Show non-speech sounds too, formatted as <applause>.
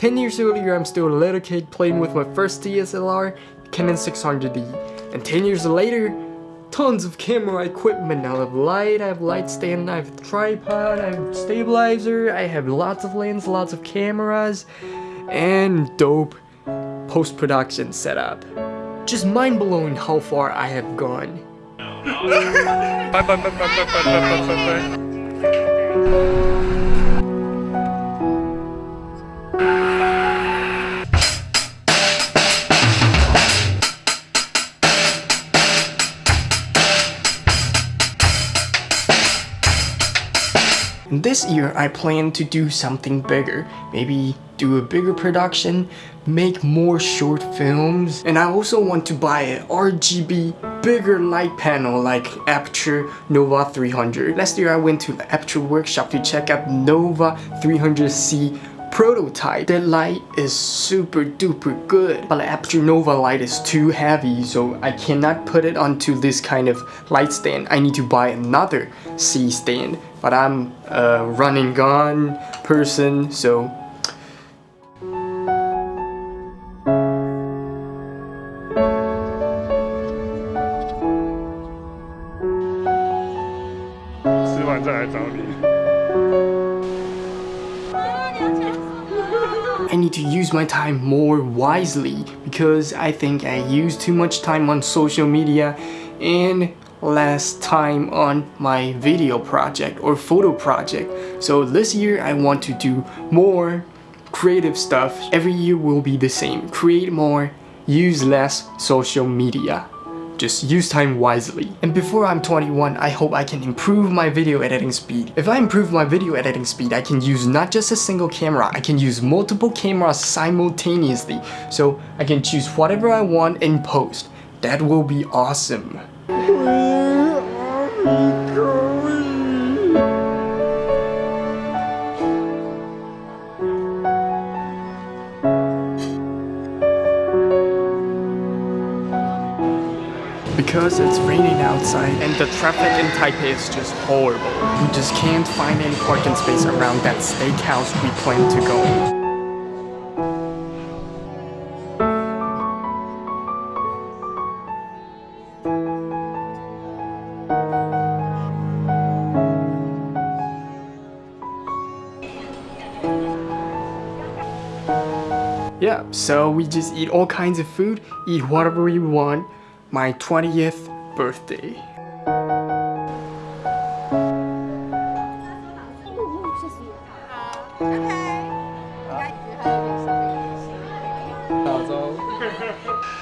10 years earlier, I'm still a little kid playing with my first DSLR, Canon 600D. And 10 years later, tons of camera equipment. I have light, I have light stand, I have tripod, I have stabilizer, I have lots of lens, lots of cameras, and dope post-production setup. Just mind-blowing how far I have gone. <laughs> bye bye bye bye bye bye bye bye This year, I plan to do something bigger. Maybe do a bigger production, make more short films, and I also want to buy an RGB bigger light panel like Aputure Nova 300. Last year I went to the Aputure workshop to check out Nova 300C prototype. That light is super duper good, but the Aputure Nova light is too heavy, so I cannot put it onto this kind of light stand. I need to buy another C stand, but I'm a running gun person, so I need to use my time more wisely because I think I use too much time on social media and less time on my video project or photo project. So this year I want to do more creative stuff. Every year will be the same. Create more, use less social media. Just use time wisely. And before I'm 21, I hope I can improve my video editing speed. If I improve my video editing speed, I can use not just a single camera, I can use multiple cameras simultaneously. So I can choose whatever I want in post. That will be awesome. <laughs> because it's raining outside and the traffic in Taipei is just horrible. We just can't find any parking space around that steakhouse we plan to go. Yeah, so we just eat all kinds of food, eat whatever we want, my 20th birthday. Okay. <laughs>